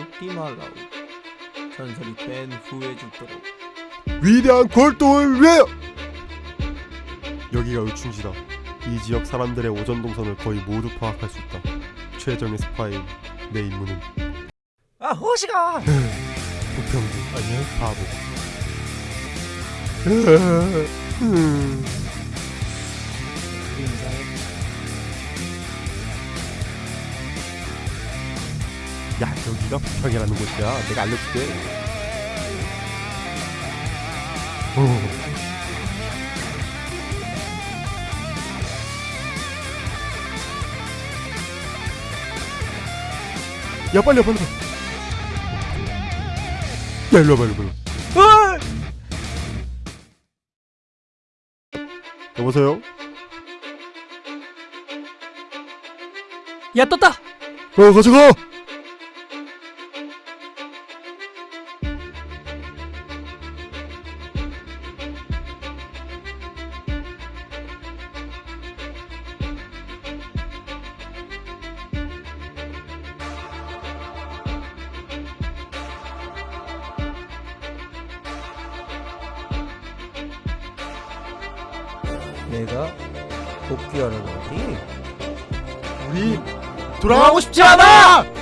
잊지 말라고 전설이 된 후에 죽도록 위대한 골동을 위하여! 여기가 의충지다. 이 지역 사람들의 오전 동선을 거의 모두 파악할 수 있다. 최정의 스파인 내 임무는 아 호시가 부평구 아니요 바보. 야 여기가 부평이라는 곳이야. 내가 알려줄게. 어. 야 빨리 와 빨리 와. 야 일로 와봐 일로 와봐. 여보세요? 야 떴다 어 가져가! 내가 복귀하는 거지 우리 돌아가고 싶지 않아!